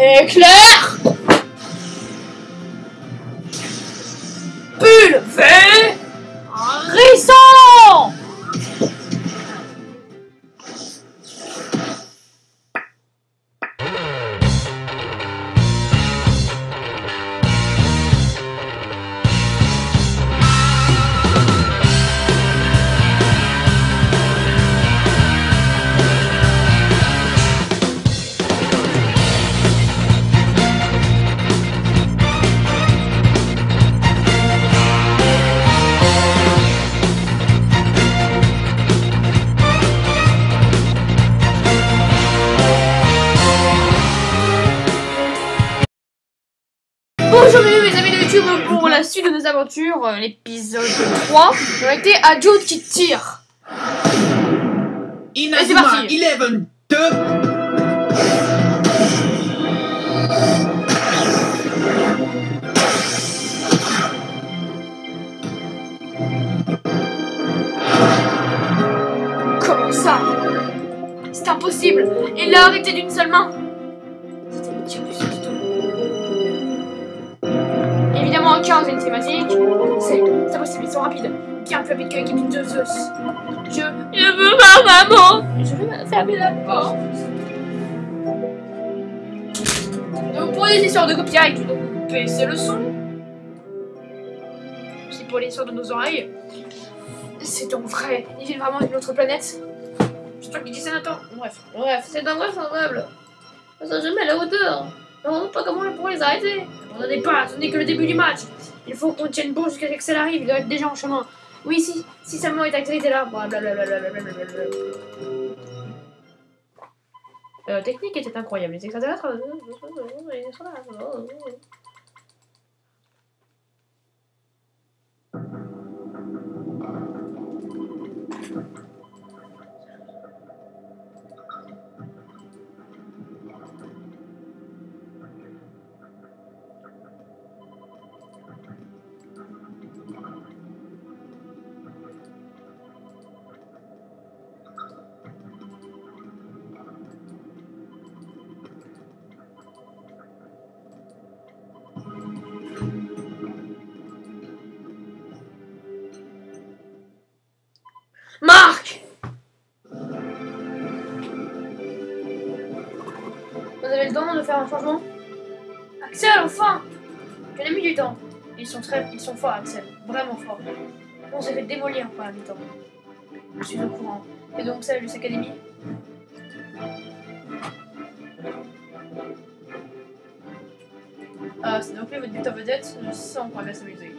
Éclair euh, l'épisode 3. On a été à Jude qui tire. Inazuma parti. 11 2 Comment ça? C'est impossible Il l'a arrêté d'une seule main En 15 une thématique. C'est c'est impossible, ils sont rapides. Bien plus rapide que l'équipe de Zeus? Je, je veux ma maman Je veux fermer la porte. Donc pour les histoires de copyright, donc vous baissez le son. C'est pour les histoires de nos oreilles. C'est donc vrai. Il vit vraiment d'une autre planète. Je crois qu'il dit ça Nathan. Bref, bref, c'est invraisemblable. Ça sera jamais à la hauteur. On ne sait pas comment on pourrait les arrêter. Est pas, ce n'est que le début du match. Il faut qu'on tienne bon jusqu'à ce que ça arrive. Il doit être déjà en chemin. Oui, si, si seulement est activité là. Blablabla. Euh, technique était incroyable. Les extraterrestres. De changement Axel, enfin Tu as mis du temps. Ils sont très... Ils sont forts, Axel. Vraiment forts. On s'est fait démolir par la mi-temps. Je suis au courant. Et donc ça, Luce Academy Ah, c'est donc votre but en vedette. Je sens qu'on va s'amuser.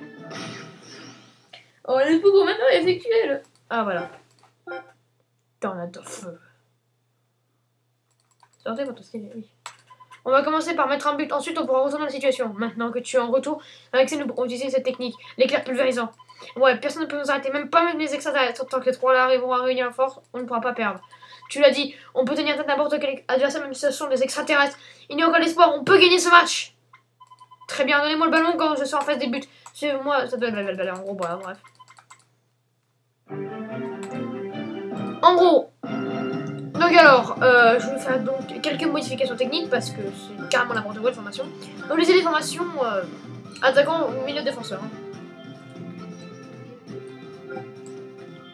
Oh, faut qu'on maintenant effectuer le... Ah, voilà. La de feu. Sortez votre style, oui. On va commencer par mettre un but, ensuite on pourra retourner la situation. Maintenant que tu es en retour, avec nous pourrons utiliser cette technique, l'éclair pulvérisant. Ouais, personne ne peut nous arrêter, même pas même les extraterrestres. Tant que les trois là arriveront à réunir la force, on ne pourra pas perdre. Tu l'as dit, on peut tenir tête n'importe quel adversaire, même si ce sont des extraterrestres. Il n'y a aucun espoir, on peut gagner ce match. Très bien, donnez-moi le ballon quand je serai en face des buts. Suivez-moi, ça doit être en gros, bref. En gros, donc alors, euh, je vais faire donc quelques modifications techniques parce que c'est carrément n'importe quoi de formation. Donc les formations euh, attaquant milieu défenseur. hein.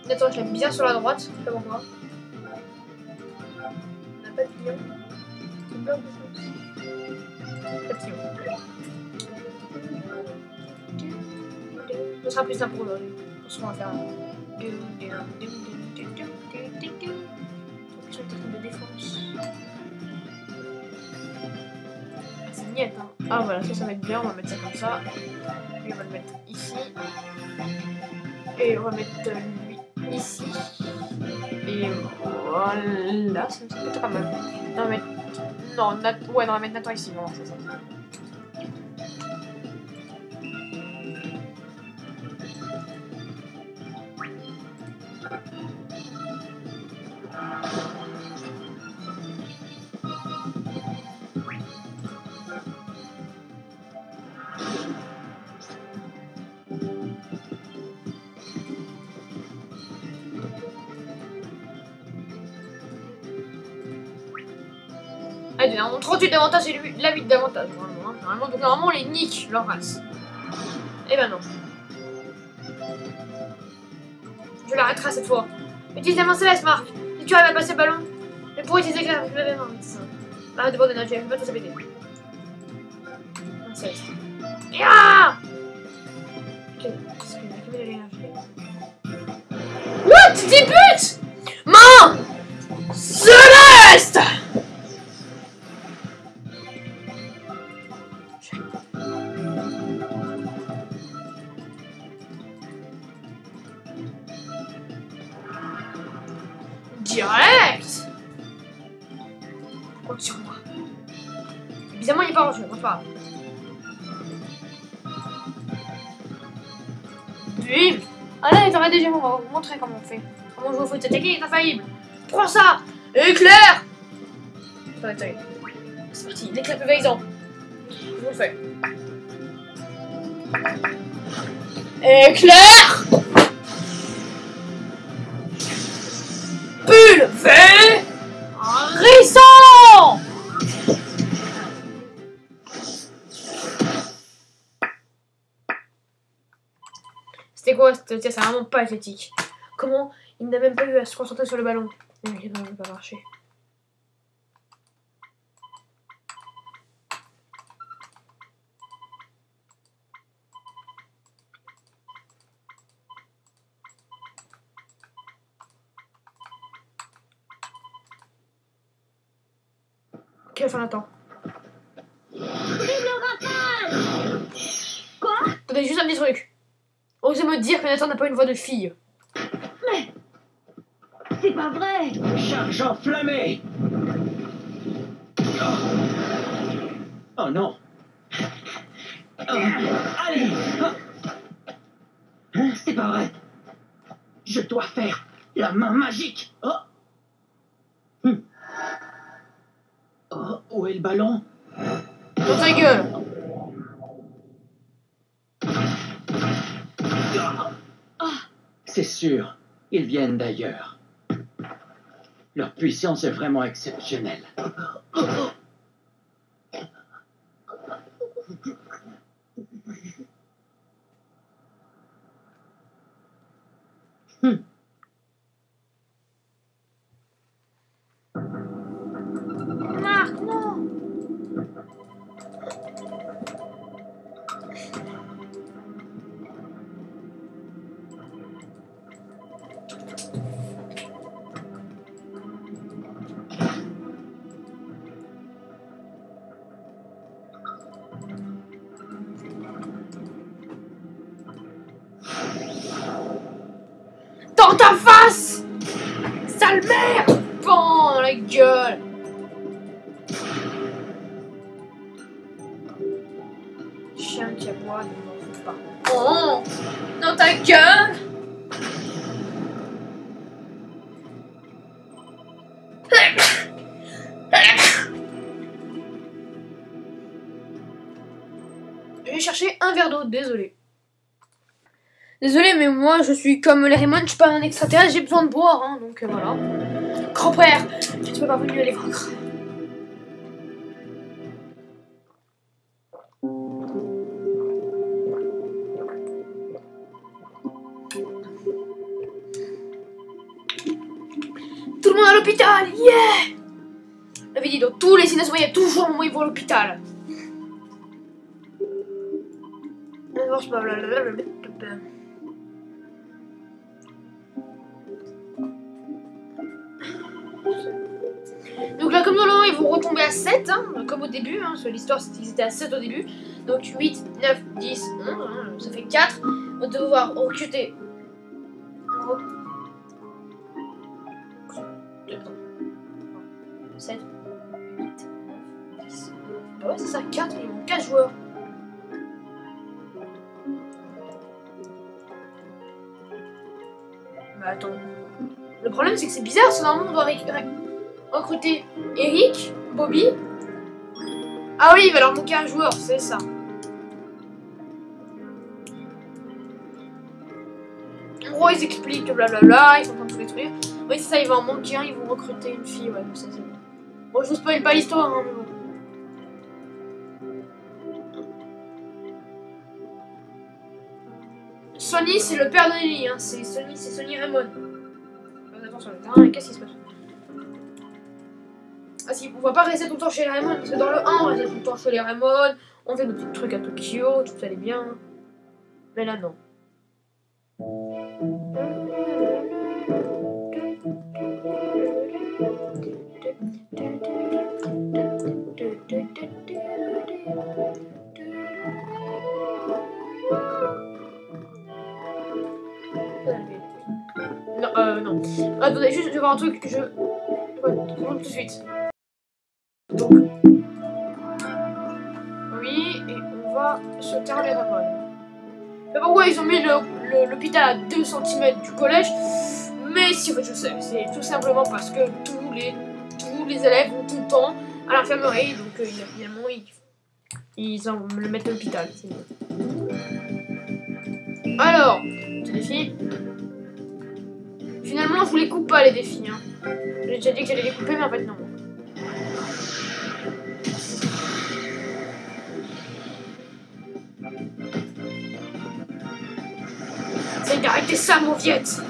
Attends, je bien sur la droite, je sais pas. On pas de. Ce sera plus simple pour aujourd'hui. On se va faire. De défense. C'est niette, hein. Ah voilà, ça, ça va être bien. On va mettre ça comme ça. Lui, on va le mettre ici. Et on va mettre euh, lui ici. Et voilà, ça peut être pas mal. Non, mettre. Non, Nat... ouais, non, on va mettre Nathan ici. Non, c'est ça. On 38 d'avantage et lui, la 8 d'avantage. Normalement, hein. normalement, donc normalement, on les nique leur race. Eh ben non. Je l'arrêterai cette fois. Utilise la main céleste, Marc. Si tu arrives à passer le ballon, mais pour utiliser la c'est ça. Arrête de boire d'énergie, elle va tout péter. Pas en jeu, enfin, pas grave. Bim Allez, t'aurais déjà, on va vous montrer comment on fait. Comment on joue au foot, cette technique est infaillible. Prends ça Éclair Attendez, attendez. C'est parti, l'éclair pulvérisant. Je vous le fais. Éclair Pulvérisant Quoi C'est vraiment pas athlétique. Comment il n'a même pas eu à se concentrer sur le ballon il n'a pas marché. Quelle fin d'attend Attendez, juste un petit truc. Osez me dire que Nathan n'a pas une voix de fille. C'est pas vrai. Charge enflammée Oh, Oh non. Oh, Allez. Hein, C'est pas vrai. Je dois faire la main magique. Oh. Hum. Oh, où est le ballon? Dans ta gueule C'est sûr, ils viennent d'ailleurs. Leur puissance est vraiment exceptionnelle. Marc, moi je suis comme les Raymond, je suis pas un extraterrestre, j'ai besoin de boire, hein, donc euh, voilà. Grand-père, ne suis pas venu à les vaincre. Tout le monde à l'hôpital, yeah J'avais dit, tous les cinémas, il y toujours un moment vont à l'hôpital. Retomber à 7, hein, comme au début, hein, l'histoire, c'était ils étaient à 7 au début. Donc 8, 9, 10, 11, hein, ça fait 4. On va devoir recruter. Re- 7, 8, 9, 10. Ah ouais, c'est ça, 4, il manque 4 joueurs. Bah attends. Le problème, c'est que c'est bizarre, que normalement, on doit récupérer recruter Eric, Bobby. Ah oui, il va leur manquer un joueur, c'est ça. En gros, ils expliquent que blablabla, ils sont en train de tout détruire. Oui, c'est ça, il va en manquer un, ils vont recruter une fille, ouais, ça c'est bon. Bon, je vous spoil pas l'histoire, hein, mais bon. Sony, c'est le père de Lily, hein. C'est Sony, c'est Sony Raymond. Terrain, qu'est-ce qui se passe? Ah si, on va pas rester tout le temps chez les Raymond, parce que dans le 1, on restait tout le temps chez les Raymond, on fait nos petits trucs à Tokyo, tout allait bien. Mais là, non. Non, euh, non. Attendez, juste, je vais voir un truc que je... Ouais, tout de suite. Donc... Oui, et on va sur Terre des Ramones. Mais pourquoi ils ont mis l'hôpital à 2 cm du collège? Mais si, je sais. C'est tout simplement parce que tous les, tous les élèves vont tout le temps à l'infirmerie. Donc, euh, évidemment, ils, ils en le mettent à l'hôpital. Alors, petit défi. Finalement, je vous les coupe pas, les défis. Hein. J'ai déjà dit que j'allais les couper, mais en fait, non. C'est d'arrêter ça, mon viette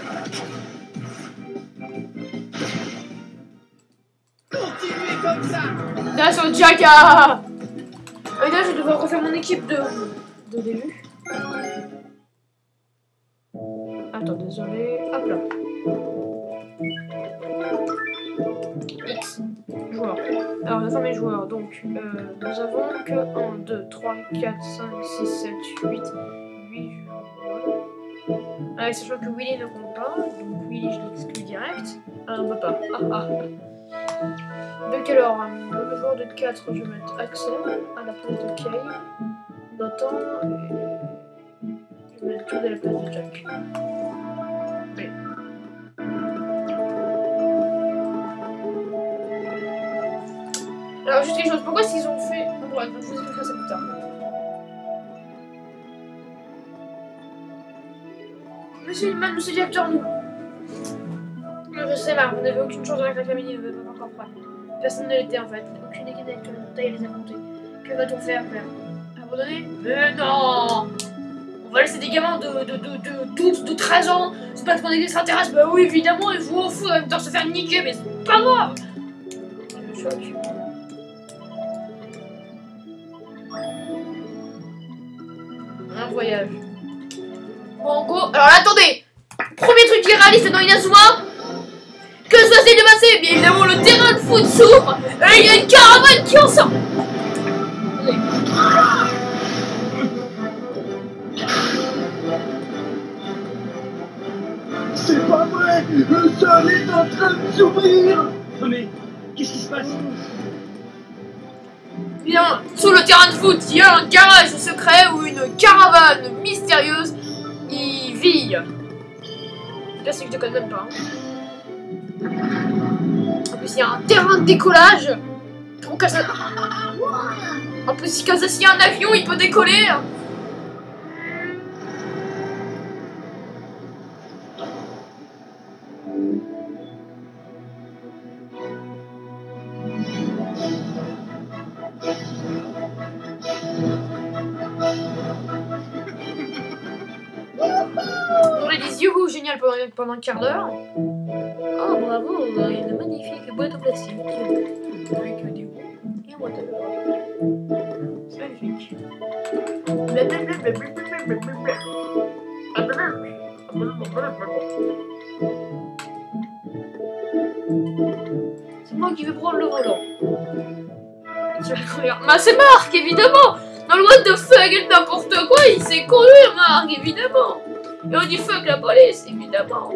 Continuez comme ça Là, sur Jaka Et là, je vais devoir refaire mon équipe de, de début. Attends, désolé. Hop là. X. Joueurs. Alors, nous avons mes joueurs. Donc, euh, nous avons que 1, 2, 3, 4, 5, 6, 7, 8, 8 joueurs. Ah, sachant que Willy ne compte pas. Donc, Willy, je l'exclus direct. Ah, on peut pas. Ah, ah. Donc alors, euh, le joueur de 4, je vais mettre Axel à la place de Kay. Nathan, et je vais mettre Jude à la place de Jack. Alors, juste quelque chose, pourquoi qu'ils ont fait... Bon, bref, je vous expliquerai ça plus tard. Monsieur Hillman, monsieur le directeur, nous... Je sais, là, vous n'avez aucune chance avec la famille, vous n'êtes pas encore prêt. Personne ne l'était en fait. Aucune équipe le taille les a comptés. Que va-t-on faire, père Abandonner Mais non On va laisser des gamins de, de, de, de 12, de 13 ans se battre contre des extraterrestres Bah oui, évidemment, ils jouent au foot en même temps se faire niquer, mais c'est pas grave Le choc. Un voyage. Alors là, attendez. Premier truc qui est réaliste dans Inazuma que ça s'est dépassé Bien évidemment, le terrain de foot s'ouvre et il y a une caravane qui en sort. C'est pas vrai Le sol est en train de s'ouvrir. Non mais, qu'est-ce qui se passe? Bien, sous le terrain de foot, il y a un garage secret où une caravane mystérieuse Là, c'est que je déconne même pas. hein. En plus, il y a un terrain de décollage. En plus, si y a un avion, il peut décoller. Pendant, un quart d'heure. Oh bravo, il y a une magnifique boîte en plastique. Avec des et. C'est magnifique. C'est moi qui vais prendre le volant. Tu vas conduire. Bah c'est Marc, évidemment Dans le what the fuck n'importe quoi, il sait conduire, Marc, évidemment Et on dit fuck la police, évidemment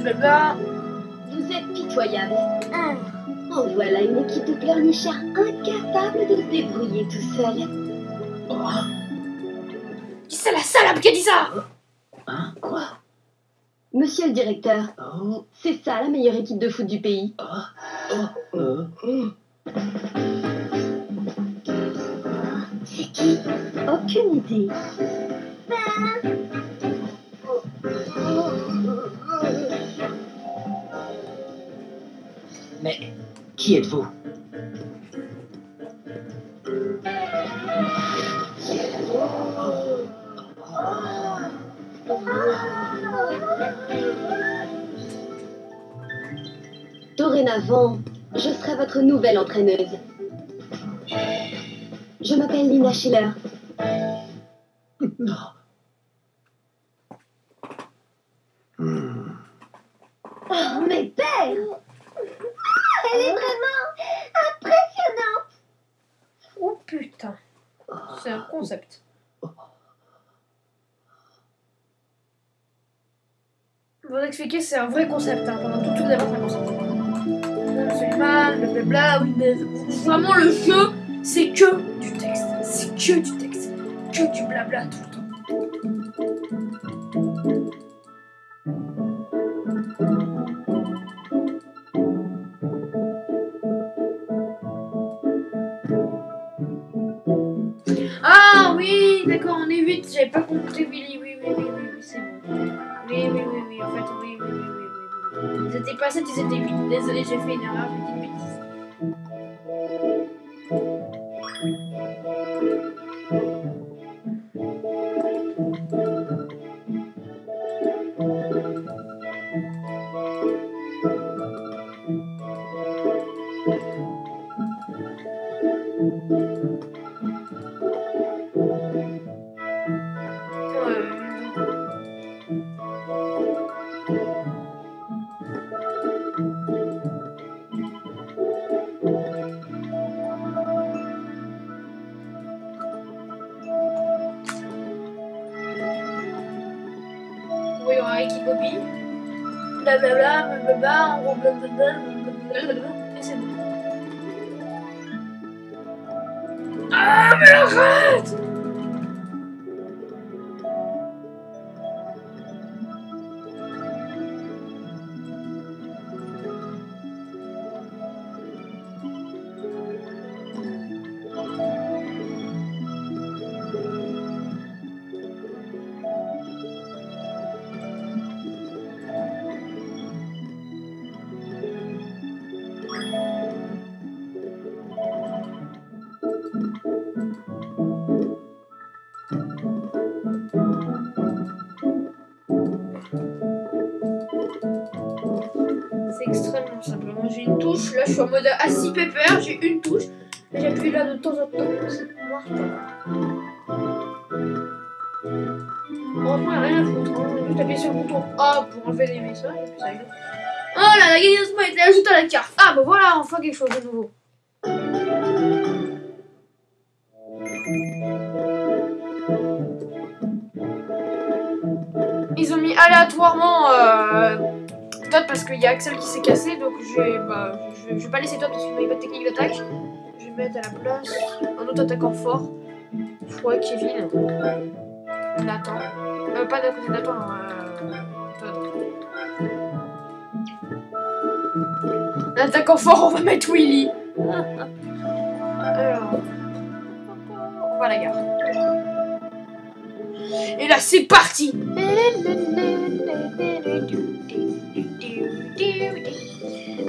Blablabla. Vous êtes pitoyable. Oh, En voilà une équipe de pleurnichards incapable de se débrouiller tout seul. Oh, Qui c'est la salope qui a dit ça? Hein, quoi? Monsieur le directeur, Oh, c'est ça la meilleure équipe de foot du pays. oh, oh, oh. C'est qui? Aucune idée. Qui êtes-vous Dorénavant, je serai votre nouvelle entraîneuse. Je m'appelle Lina Schiller. Non. Hmm. Oh, mais belle Elle est vraiment impressionnante Oh putain. C'est un concept. Vous expliquer, c'est un vrai concept. Hein. Pendant tout, tout vous avez un concept. C'est mal, blablabla. Oui, mais vraiment, le jeu, c'est que du texte. C'est que du texte. Que du blabla tout est 8. J'avais pas compris, Willy. Oui, oui, oui, oui, oui, c'est bon. Oui, oui, oui, oui, en fait, oui, oui, oui, oui, oui. oui. Ils étaient pas 7, ils étaient 8. Désolé, j'ai fait une erreur, j'ai dit une bêtise. Bon. Ah, mais arrête bouton A pour enlever les messages, et puis ça y. Oh là, la gagnation a été ajoutée à la carte. Ah bah voilà, enfin quelque chose de nouveau. Ils ont mis aléatoirement. Euh, Todd parce qu'il y a Axel qui s'est cassé, donc je vais, bah, je, vais- je pas laisser Todd parce qu'il n'a pas de technique d'attaque. Je vais mettre à la place un autre attaquant fort. Ouais, Kevin. Nathan. Euh, pas d'un côté Nathan, euh, Un attaquant fort, on va mettre Willy. Alors. On va à la gare. Et là, c'est parti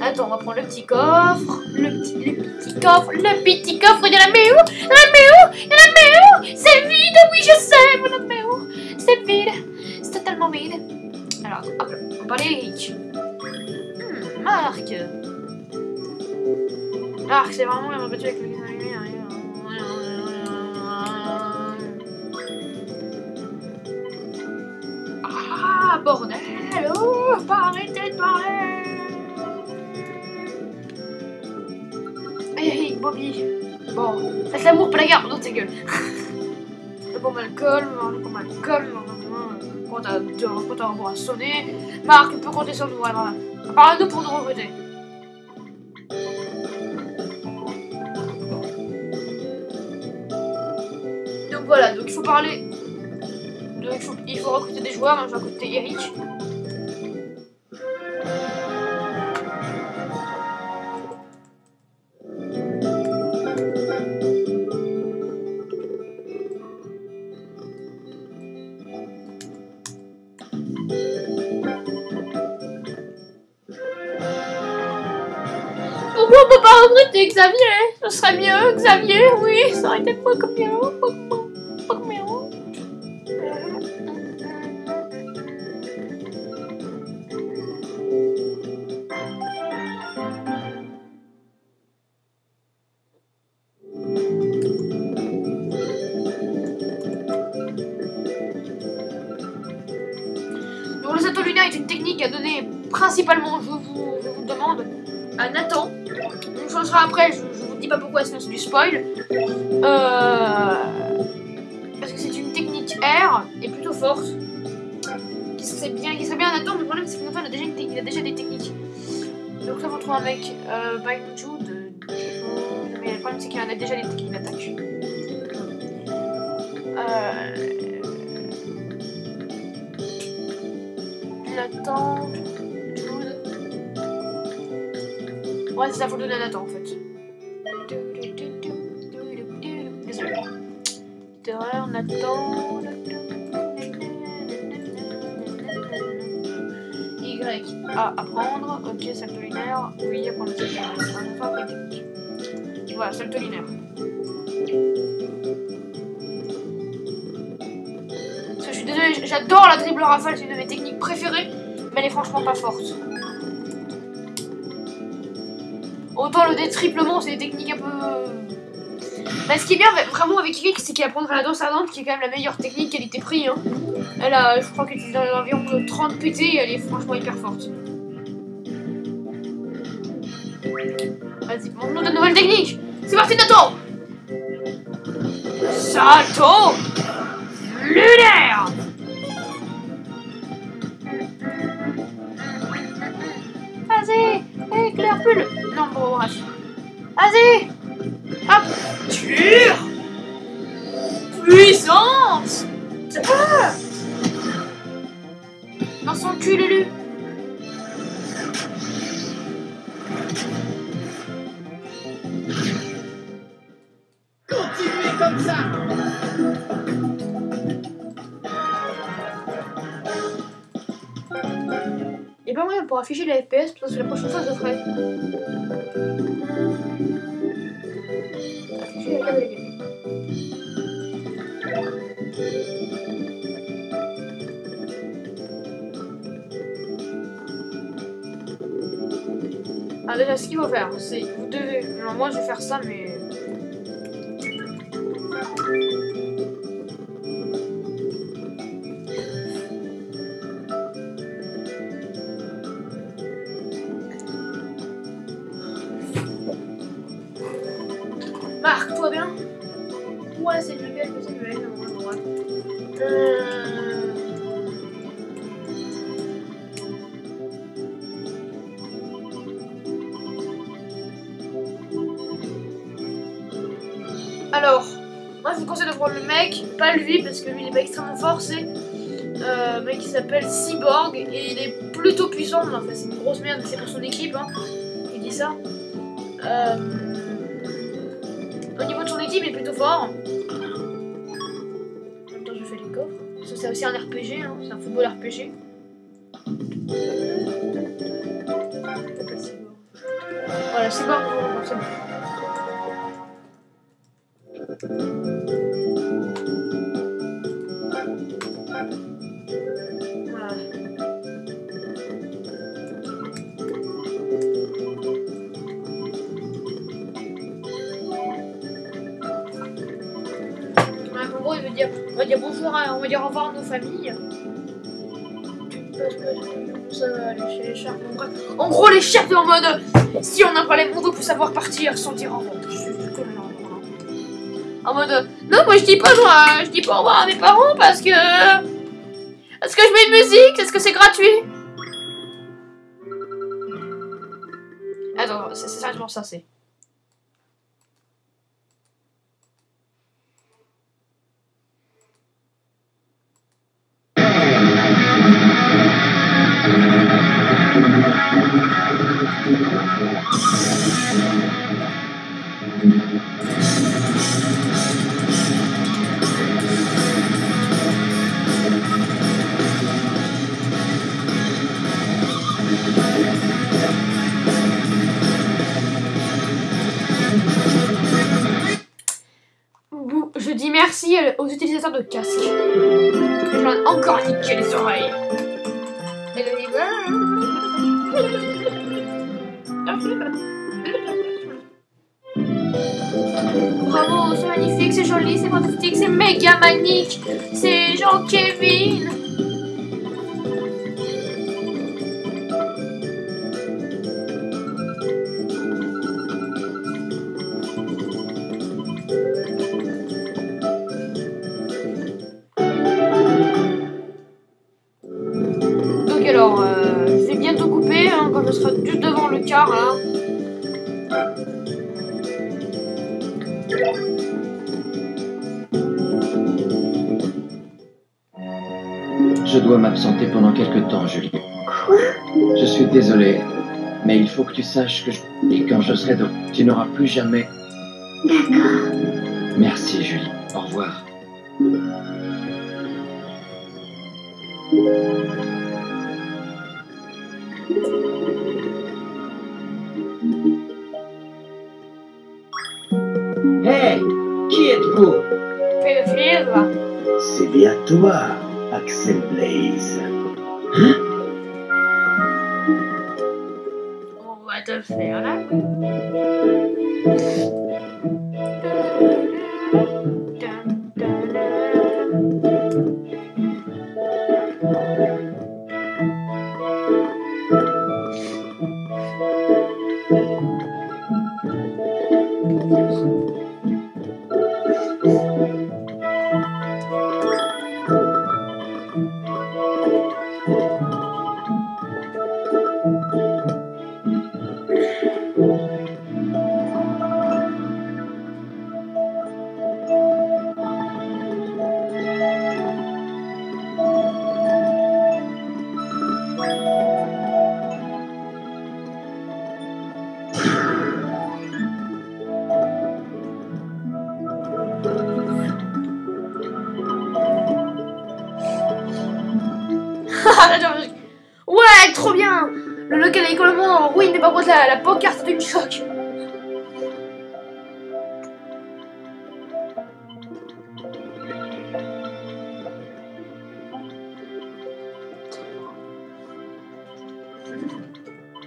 Attends, on va prendre le petit coffre. Le petit, le petit coffre. Le petit coffre de la méo. La méo. La méo. C'est vide. Oui, je sais. Mon la méo. C'est vide. C'est totalement vide. Alors, hop. On va parler Eric. Hmm, Marc. Marc, c'est vraiment la battu avec le Ah, bordel. Oh, pas arrêter de parler. Eric, Bobby. Bon, faites l'amour, pas la guerre, d'autres ta gueule. Le bon Malcolm, le bon Malcolm, quand t'as un sonné. Marc, tu peux compter sur nous, alors. Parle-nous pour nous recruter. De- il, faut, il faut recruter des joueurs. Moi, je vais recruter Eric. Pourquoi on peut pas recruter Xavier? Ce serait mieux, Xavier, oui, ça aurait été beaucoup mieux, beaucoup du spoil. Euh, parce que c'est une technique R et plutôt forte. Qui serait bien, qui serait bien à mais le problème c'est que a déjà, il a déjà des techniques. Donc là, on retrouve un mec, euh, Jude. Mais le problème c'est qu'il en a déjà des techniques d'attaque. Euh, Nathan, Jude. Ouais, c'est ça, faut le donner Nathan apprendre. Ok, salto linéaire. Oui, apprendre salto faire des techniques. Voilà, salto linéaire. Que je suis désolée, j'adore la dribble rafale, c'est une de mes techniques préférées, mais elle est franchement pas forte. Autant le détriplement, c'est des techniques un peu. Mais ce qui est bien vraiment avec Rick, c'est qu'il apprendra la danse ardente, qui est quand même la meilleure technique qualité-prix. Hein. Elle a, je crois est dans environ de 30 PT, et elle est franchement hyper forte. Vas-y, montre-nous de nouvelles techniques C'est parti, Nathan Salto lunaire. Vas-y Éclair pull Non, bon. Vas-y. Hop. Tire Puissance. Ah. Dans son cul, l'élu pour afficher les FPS, parce que la prochaine fois, je ferai. Afficher la carte déjà, ce qu'il faut faire, c'est. Vous devez. Non, moi, je vais faire ça, mais. Parce que lui il est pas extrêmement fort, c'est euh, un mec qui s'appelle Cyborg et il est plutôt puissant, enfin c'est une grosse merde, c'est pour son équipe, hein, il dit ça. Euh, au niveau de son équipe, il est plutôt fort. En même temps, je fais les coffres. Ça, c'est aussi un RPG, hein, c'est un football RPG. Voilà, Cyborg, c'est. Sharks. En. En gros, les sharks en mode si on n'a pas les mondes pour savoir partir sans dire comme là, voilà. En mode non, moi je dis pas moi, je dis pas au revoir à mes parents parce que. Est-ce que je mets une musique Est-ce que c'est gratuit Attends, c'est sérieusement ça, c'est. De casques. Et j'en ai encore niqué les oreilles. Bravo, c'est magnifique, c'est joli, c'est fantastique, c'est méga magnifique. C'est Jean-Kevin. Donc je serai juste devant le car là. Je dois m'absenter pendant quelque temps, Julie. Quoi? Je suis désolé, mais il faut que tu saches que je... Et quand je serai de... Tu n'auras plus jamais... D'accord. Merci, Julie. Au revoir. Toi, Axel Blaze. On va te faire là.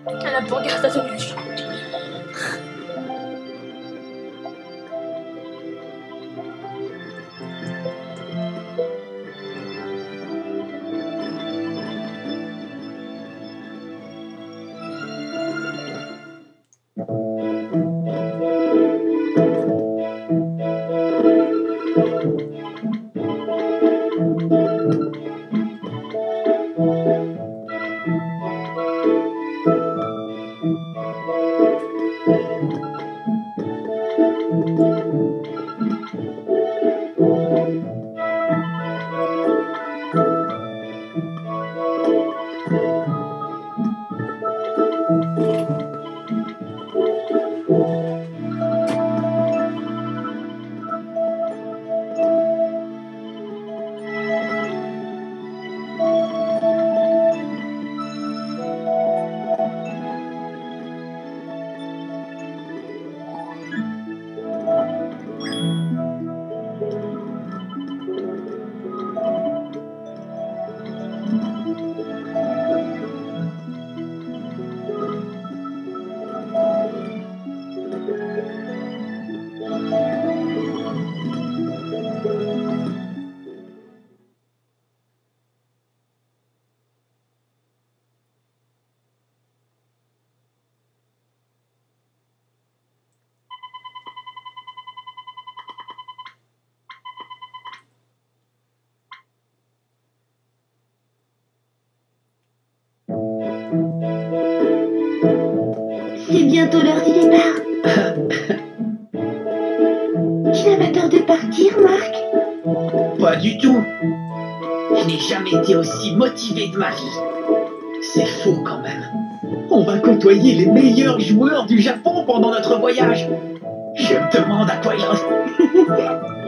Pancarte a d'une choc. C'est Tu n'as pas peur de partir, Marc? Pas du tout. Je n'ai jamais été aussi motivé de ma vie. C'est fou quand même. On va côtoyer les meilleurs joueurs du Japon pendant notre voyage. Je me demande à quoi il en...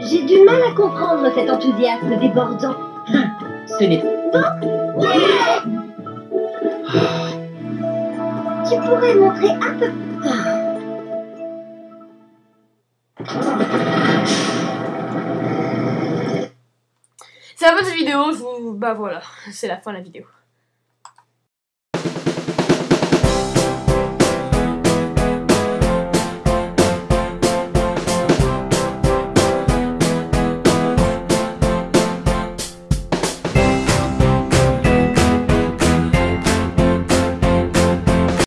J'ai du mal à comprendre cet enthousiasme débordant. Ce n'est Tu pourrais montrer un peu... vidéo. Je vous... Bah voilà, c'est la fin de la vidéo.